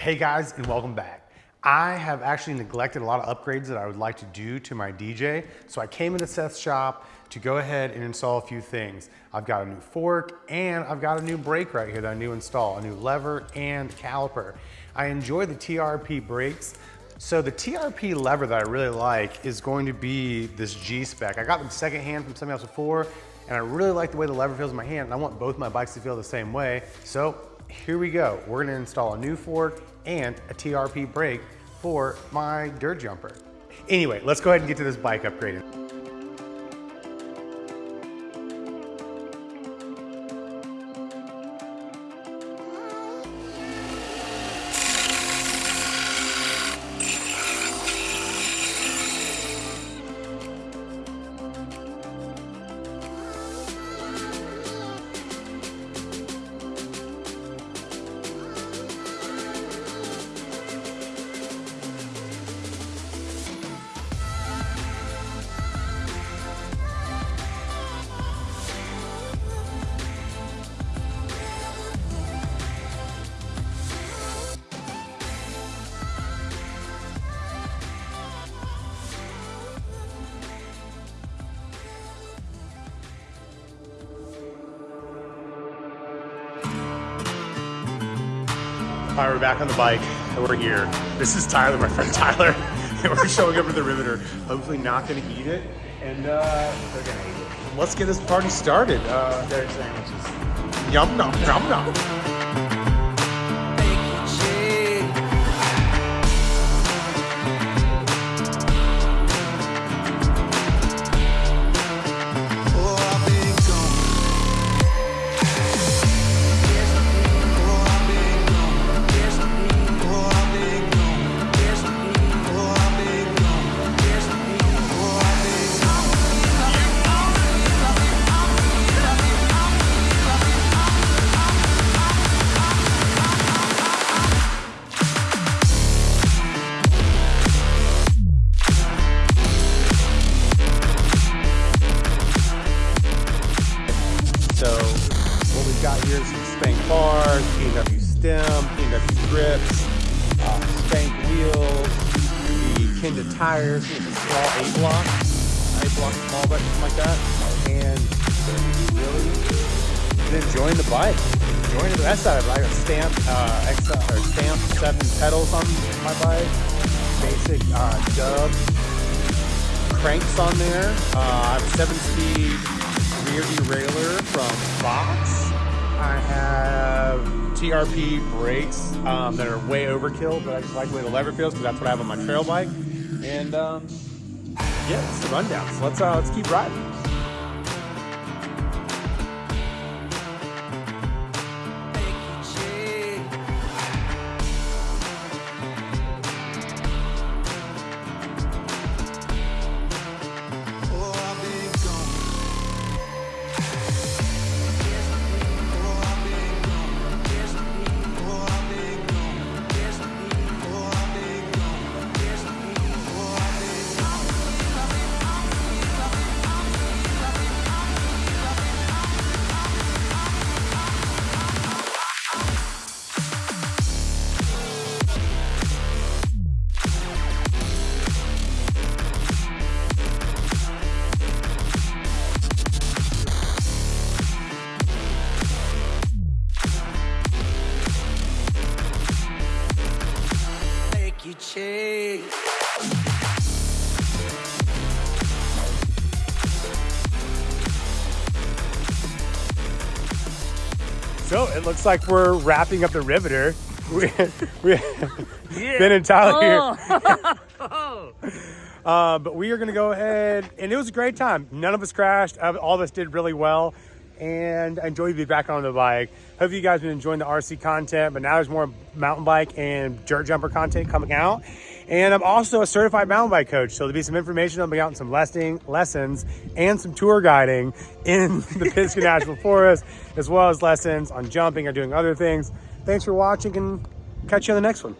Hey guys, and welcome back. I have actually neglected a lot of upgrades that I would like to do to my DJ, so I came into Seth's shop to go ahead and install a few things. I've got a new fork and I've got a new brake right here that I need to install, a new lever and caliper. I enjoy the TRP brakes. So the TRP lever that I really like is going to be this G-Spec. I got them secondhand from somebody else before, and I really like the way the lever feels in my hand, and I want both my bikes to feel the same way. So here we go. We're gonna install a new fork and a TRP brake for my dirt jumper. Anyway, let's go ahead and get to this bike upgrading. All right, we're back on the bike. and We're here. This is Tyler, my friend Tyler. we're showing up with the Riveter. Hopefully not gonna eat it. And uh, they're gonna eat it. Let's get this party started. Uh, sandwiches. yum nom, yum nom. Got here is some spank bars, PNW stem, PNW grips, uh, spank wheels, the Kenda tires, small eight block, eight block small bike, something like that. And really been enjoying the bike. Enjoying the rest of it. I got stamped, uh, X, or stamped seven pedals on my bike. Basic uh, dub cranks on there. Uh, I have a seven speed rear derailleur from Fox. I have TRP brakes um, that are way overkill, but I just like the way the lever feels because that's what I have on my trail bike. And um, yeah, it's the rundown. So let's uh, let's keep riding. So it looks like we're wrapping up the riveter. We, we Ben and Tyler here. Uh, but we are going to go ahead, and it was a great time. None of us crashed. Uh, All of us did really well, and I enjoyed being back on the bike. Hope you guys been enjoying the RC content, but now there's more mountain bike and dirt jumper content coming out. And I'm also a certified mountain bike coach, so there'll be some information on out some lesson, lessons and some tour guiding in the Pisgah National Forest, as well as lessons on jumping or doing other things. Thanks for watching, and catch you on the next one.